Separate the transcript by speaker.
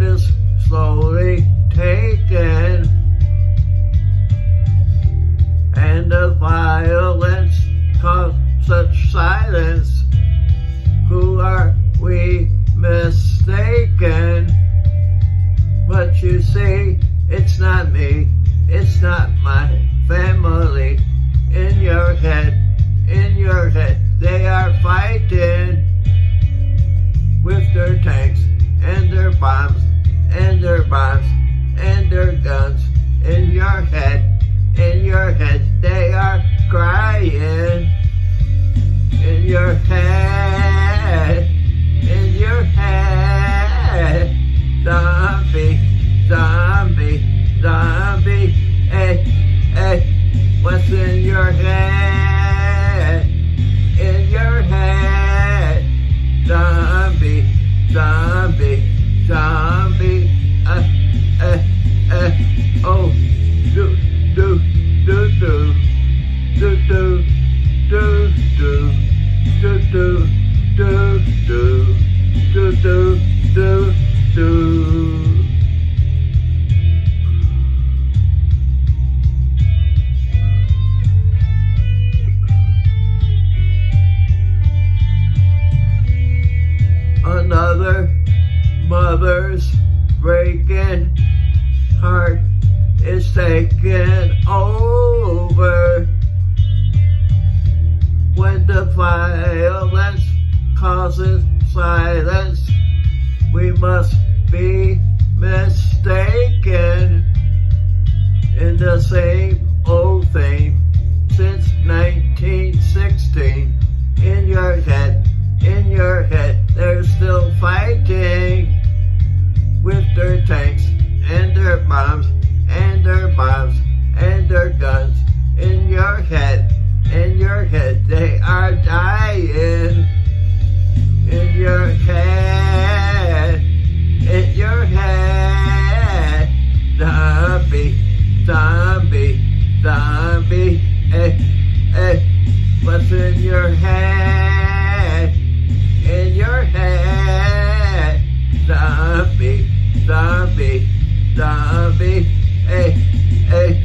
Speaker 1: Is slowly taken, and the violence caused such silence. Who are we mistaken? But you see, it's not me, it's not my family. In your head, in your head, they are fighting with their tanks and their bombs zombie, zombie. other mother's breaking heart is taking over. When the violence causes silence we must be mistaken in the same old thing. their bombs and their bombs and their guns in your head, in your head. They are dying in your head, in your head. Zombie, zombie, zombie, eh, eh. What's in your head, in your head? Zombie, zombie da be, eh, eh.